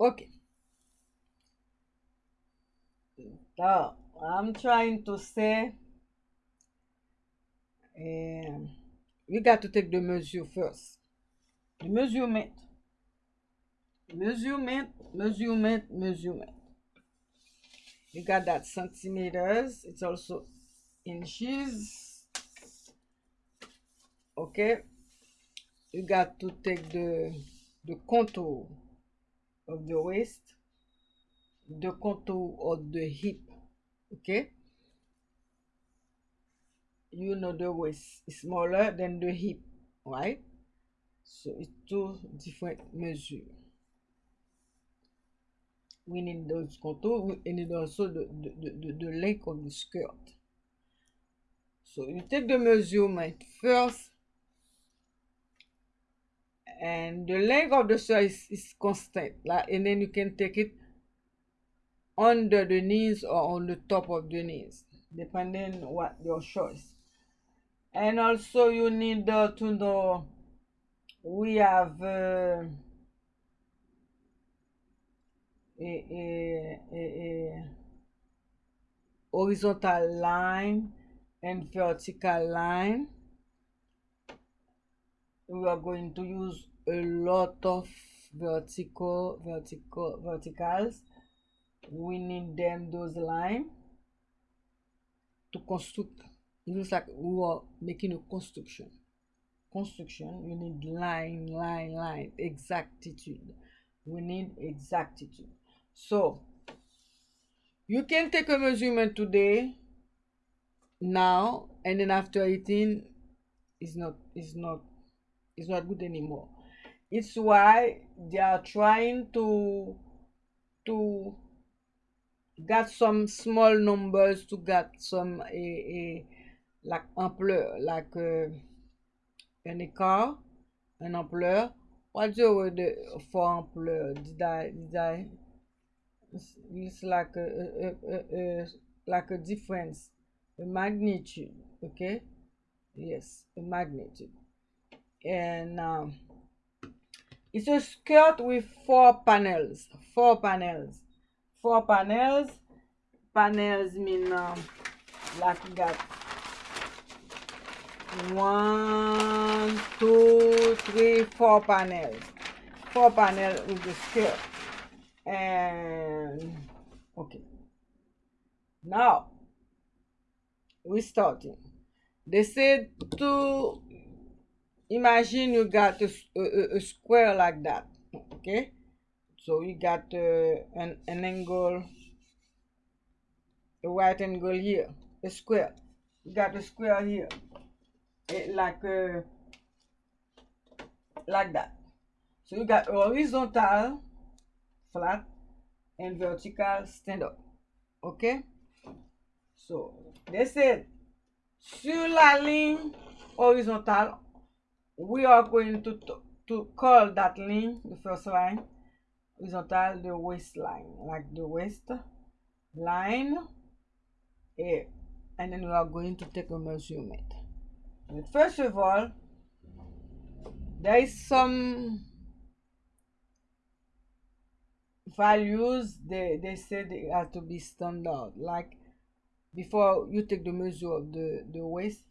Okay. So, I'm trying to say um, you got to take the measure first. The measurement. Measurement, measurement, measurement. You got that centimeters. It's also inches. Okay. You got to take the, the contour. Of the waist the contour of the hip okay you know the waist is smaller than the hip right? So it's two different measures. We need those contour we need also the, the, the, the length of the skirt. So you take the measurement first and the length of the shirt is, is constant like and then you can take it under the knees or on the top of the knees depending what your choice. And also you need uh, to know we have uh, a, a, a, a horizontal line and vertical line we are going to use a lot of vertical vertical verticals. We need them those line to construct. It looks like we are making a construction. Construction you need line line line exactitude. We need exactitude. So you can take a measurement today now and then after eating is not is not is not good anymore. It's why they are trying to to get some small numbers to get some a, a like ampleur like uh, an écart an ampleur. What's the word for ampleur? Did i did i it's, it's like a, a, a like a difference a magnitude okay? Yes a magnitude and um, it's a skirt with four panels four panels four panels. Panels mean um, like you got one two three four panels four panels with the skirt and okay. Now we starting. They said to imagine you got a, square like that okay so you got uh, an, an angle a right angle here a square. You got a square here it like uh, like that. So you got horizontal flat and vertical stand up okay so they said sur la ligne horizontale we are going to to call that line the first line horizontal the waistline like the waist line here and then we are going to take a measurement. But first of all there is some values they they they have to be standard like before you take the measure of the the waist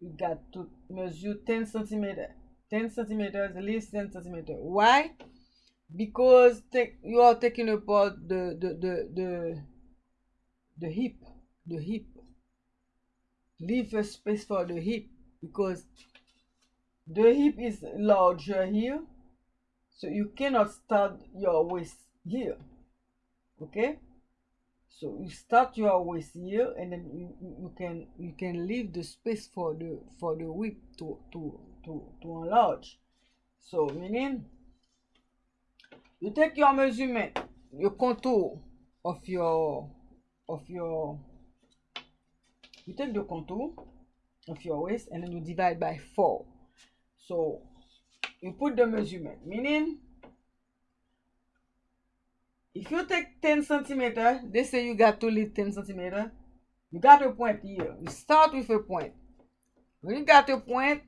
you got to measure 10 centimeter 10 centimeters at least 10 centimeter. Why? Because take you are taking apart the the the the, the hip the hip. Leave a space for the hip because the hip is larger here so you cannot start your waist here. Okay so you start your waist here and then you, you, can you can leave the space for the for the whip to to to to enlarge. So meaning you take your measurement your contour of your of your you take the contour of your waist and then you divide by four. So you put the measurement meaning if you take 10 centimeter they say you got to leave 10 centimeter you got a point here. You start with a point. When you got a point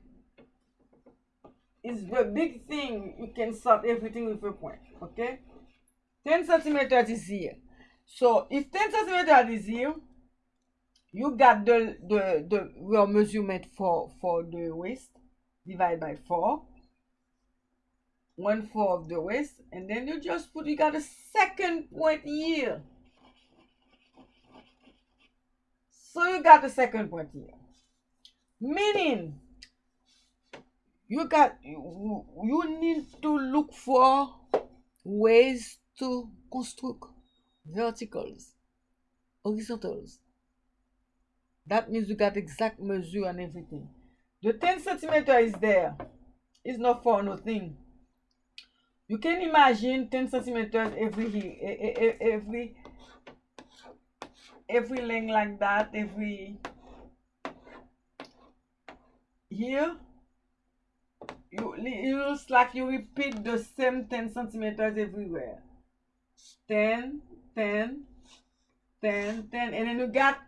it's the big thing you can start everything with a point okay? 10 centimeter is here. So if 10 centimeter is here you got the the the your measurement for for the waist divide by 4 one four of the waist and then you just put you got a second point here. So you got the second point here. Meaning you got you, you need to look for ways to construct verticals horizontals. That means you got exact measure and everything. The 10 centimeter is there. It's not for nothing you can imagine 10 centimeters every every every length like that every here you it looks like you repeat the same 10 centimeters everywhere. 10 10 10 10 and then you got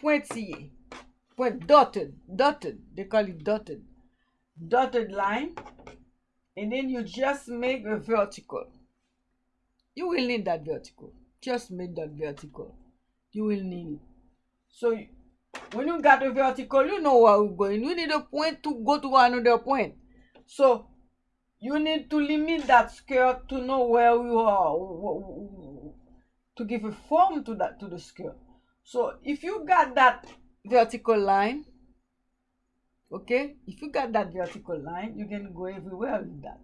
pointillé point dotted dotted. They call it dotted. Dotted line and then you just make a vertical. You will need that vertical. Just make that vertical. You will need it. So when you got a vertical you know where we're going. You need a point to go to another point. So you need to limit that skirt to know where you are to give a form to that to the skirt so if you got that vertical line okay if you got that vertical line you can go everywhere with that.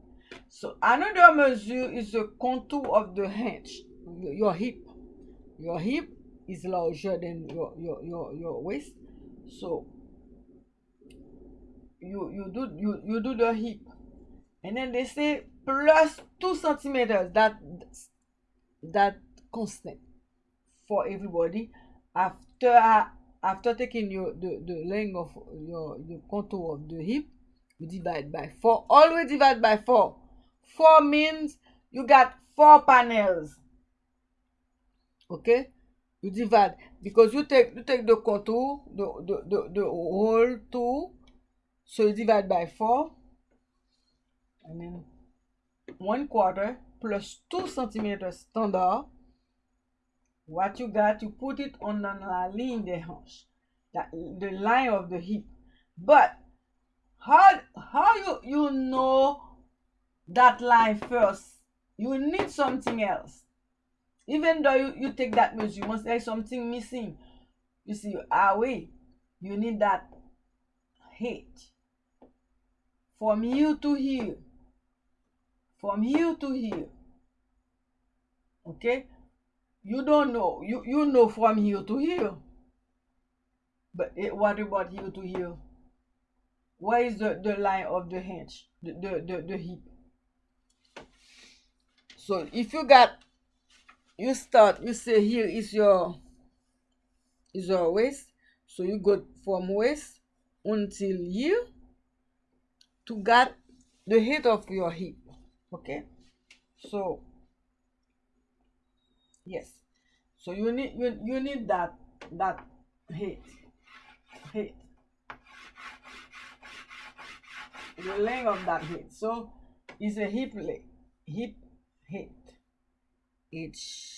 So another measure is the contour of the hinge. Your hip. Your hip is larger than your your your, your waist. So you you do you you do the hip. And then they say plus two centimeters that that constant for everybody after after taking your the, the length of your the contour of the hip you divide by 4 always divide by 4 4 means you got 4 panels. Okay? You divide. Because you take you take the contour the the, the, the whole two. So you divide by 4 I mean 1 quarter plus 2 cm standard. What you got you put it on the line the that the line of the hip but how how you you know that line first? You need something else. Even though you, you take that measurement there's something missing. You see ah, away you need that height from here to here. From here to here. Okay you don't know. You you know from here to here. But it, what about here to here? Where is the the line of the hinge the the the, the hip so if you got you start you say here is your is your waist so you go from waist until here to get the height of your hip okay? So yes. So you need you, you need that that height height the length of that height so it's a hip leg hip height h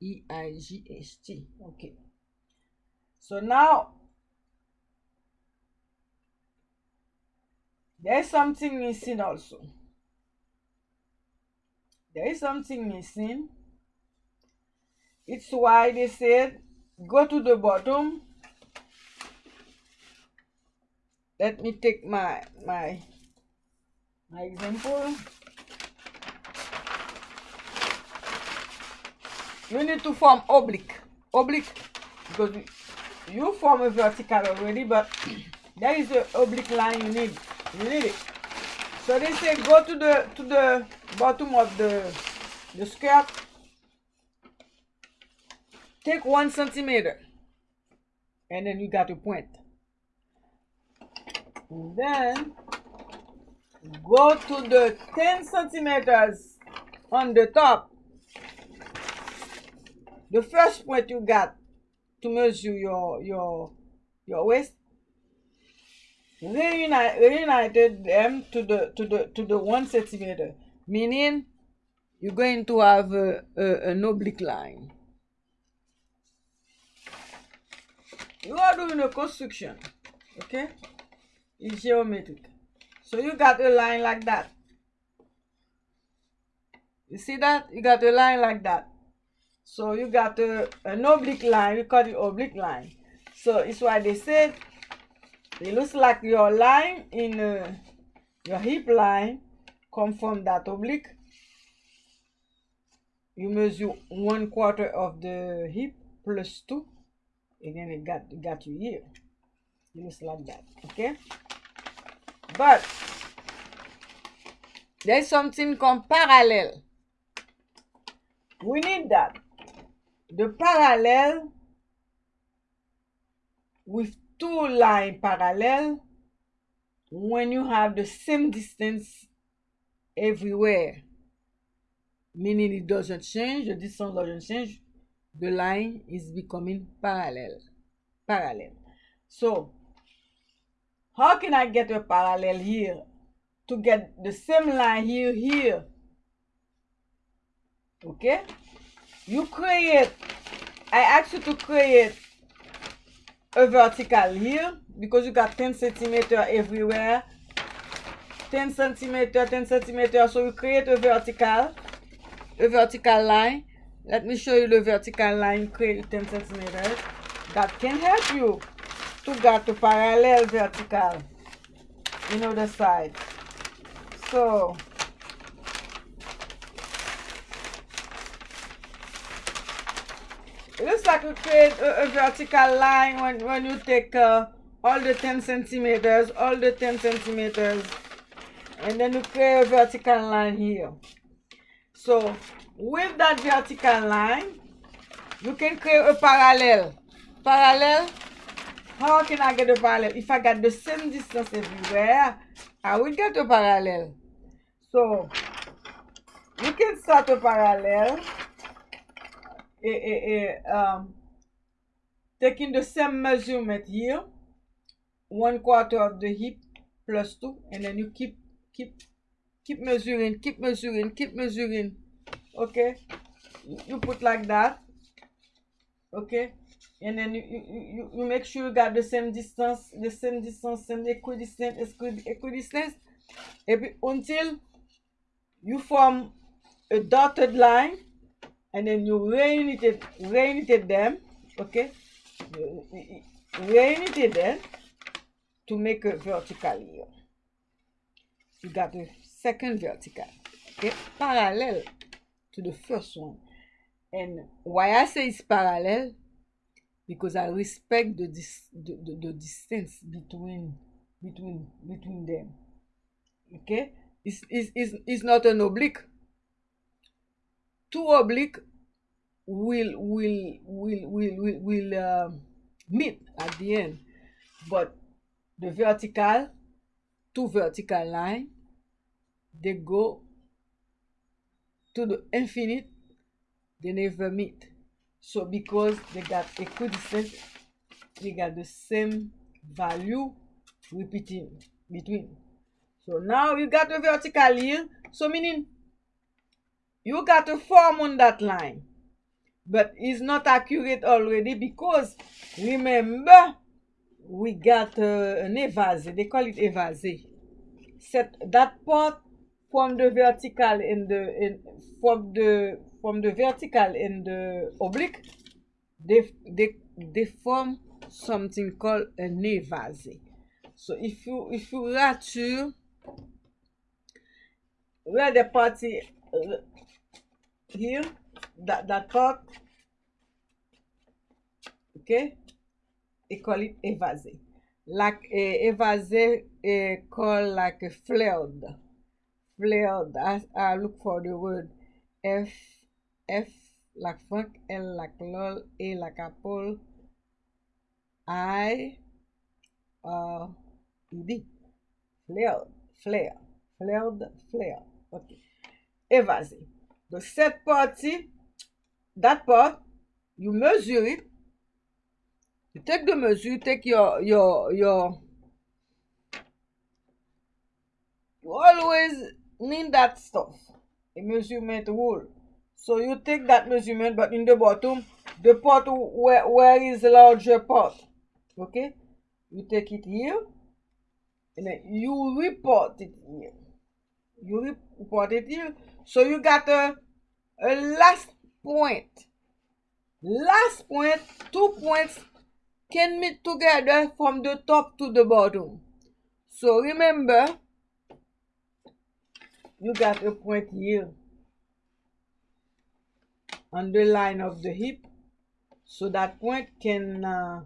e i g h t. Okay. So now there's something missing also there is something missing. It's why they said go to the bottom. Let me take my my my example. You need to form oblique. Oblique because you form a vertical already but there is an oblique line you need. You need it. So they say go to the to the bottom of the the skirt take one centimeter. And then you got to point. And then go to the 10 centimeters on the top. The first point you got to measure your your your waist. Reunite, reunited them to the to the to the one centimeter meaning you're going to have a, a, an oblique line. You are doing a construction, okay? It's geometric. So you got a line like that. You see that? You got a line like that. So you got a, an oblique line. We call it oblique line. So it's why they said it looks like your line in uh, your hip line come from that oblique. You measure one quarter of the hip plus two. Again, it got it got you here. Looks like that. Okay. But there's something called parallel. We need that. The parallel with two line parallel when you have the same distance everywhere. Meaning it doesn't change. The distance doesn't change. The line is becoming parallel. Parallel. So, how can I get a parallel here? To get the same line here, here. Okay? You create, I ask you to create a vertical here because you got 10 centimeter everywhere 10 centimeter 10 centimeter. So you create a vertical a vertical line. Let me show you the vertical line create 10 centimeters that can help you to get a parallel vertical. In other side. So it looks like you create a, a vertical line when, when you take uh, all the 10 centimeters, all the 10 centimeters, and then you create a vertical line here. So with that vertical line, you can create a parallel. Parallel, how can I get a parallel? If I got the same distance everywhere, I will get a parallel. So you can start a parallel a, a, a, um, taking the same measurement here, one quarter of the hip plus two, and then you keep keep, keep mezurin, keep mezurin, keep mezurin. Ok? You put like that. Ok? And then you, you, you make sure you got the same distance, the same distance, same equidistance, equidistance. Epi, until you form a dotted line. And then you reunited, reunited them. Ok? Reunited them to make a vertical here. You got the second vertical. Okay parallel to the first one. And why i say it's parallel? Because i respect the dis the, the, the distance between between between them. Okay? It's, it's, it's, it's not an oblique. Two oblique will will will will will, will uh, meet at the end. But the vertical two vertical line they go to the infinite they never meet so because they got equidistant they got the same value repeating between. So now you got the vertical here so meaning you got a form on that line. But it's not accurate already because remember we got uh, an évasé they call it évasé set that part from the vertical in the in from the from the vertical in the oblique they they they form something called an évasé so if you if you rature where the party uh, here that that part okay they call it évasé. Like évasé a called like a flared flared I, I look for the word F, F like Frank, L like Lol, e, A like Apple, I, uh, ED. Flared, flailed, flared, flailed. Ok. Evase. Do set party, that part, you measure it. You take the measure, you take your, your, your, you always need that stuff. A measurement rule so you take that measurement but in the bottom the part where, where is the larger part okay? You take it here and then you report it here. You report it here. So you got a, a last point. Last point two points can meet together from the top to the bottom. So remember you got a point here. On the line of the hip so that point can uh,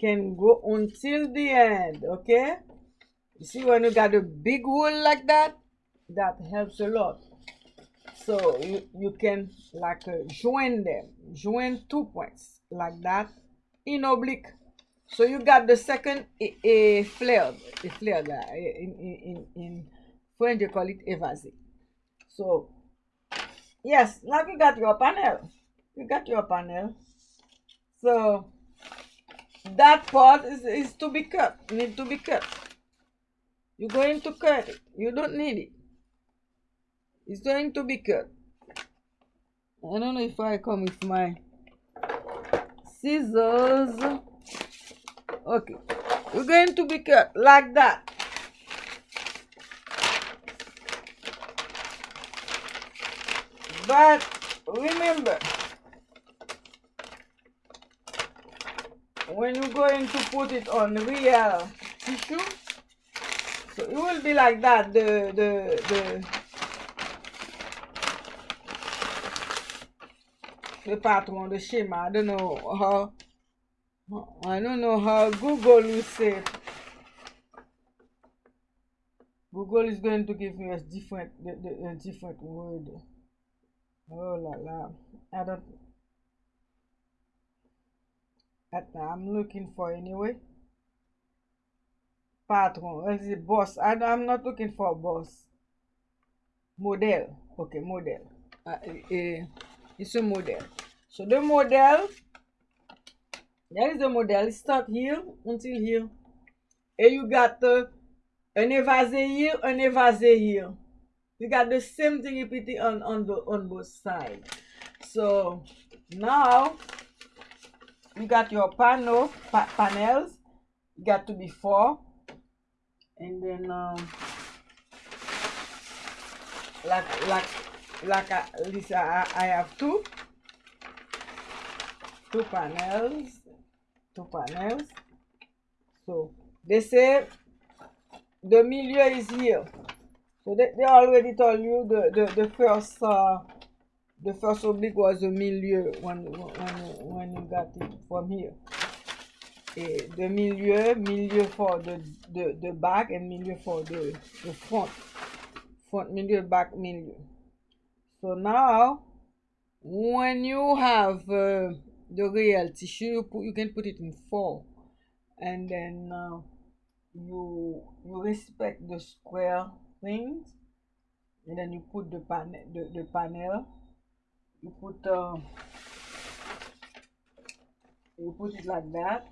can go until the end okay? You see when you got a big hole like that that helps a lot. So you, you can like uh, join them. Join two points like that in oblique. So you got the second a, a flared a flared uh, in, in, in French they call it évasé so yes now you got your panel. You got your panel. So that part is, is to be cut need to be cut. You're going to cut it. You don't need it. It's going to be cut. I don't know if I come with my scissors. Okay. We're going to be cut like that but remember when you're going to put it on real tissue so it will be like that the the the the pattern the shimmer. I don't know how i don't know how google will say google is going to give me a different a different word Oh la la. I don't. That I'm looking for anyway. Patron. Is it boss? I, I'm not looking for boss. Model. Okay, model. Uh, uh, it's a model. So the model. There is the model. It start here until here. And you got uh, an evase here, an evase here. You got the same thing repeating on on the on both sides so now you got your panel pa panels. You got to be four. And then um, like like like least I, I have two. Two panels. Two panels. So they say the milieu is here so they, they already told you the the, the first uh, the first oblique was the milieu when when when you got it from here. Et the milieu milieu for the the the back and milieu for the the front. Front milieu back milieu. So now when you have uh, the real tissue you, put, you can put it in four. And then uh, you you respect the square things and then you put the panel the, the panel. You put uh, you put it like that.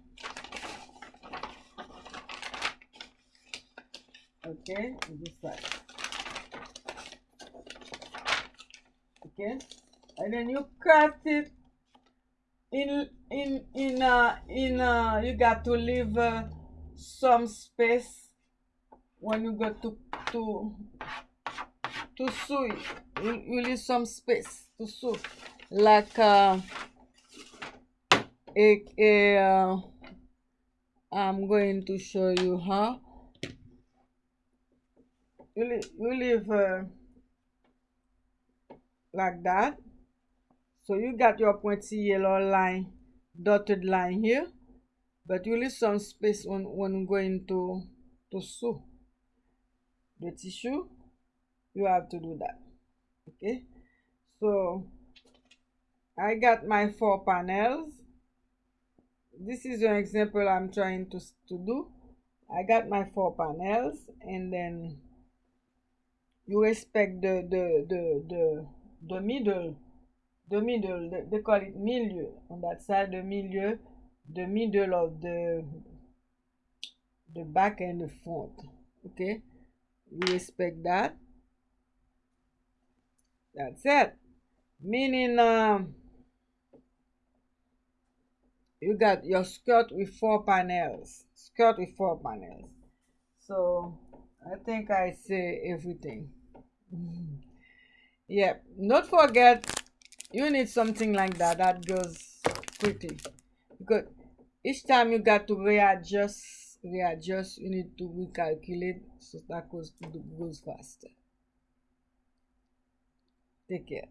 Okay this okay and then you cut it in in in uh in uh you got to leave uh, some space when you go to to to sew it you, leave some space to sew like uh, a, a uh, I'm going to show you how. You leave, you leave uh, like that. So you got your pointillé line dotted line here but you leave some space when, when going to to sew the tissue you have to do that okay so I got my four panels. This is an example I'm trying to, to do. I got my four panels and then you respect the the the the, the middle the middle they, they call it milieu. On that side the milieu the middle of the the back and the front okay we respect that. That's it meaning um you got your skirt with four panels skirt with four panels. So i think i say everything. Yeah not forget you need something like that that goes pretty. Because each time you got to readjust readjust you need to recalculate so that goes to goes faster. Take care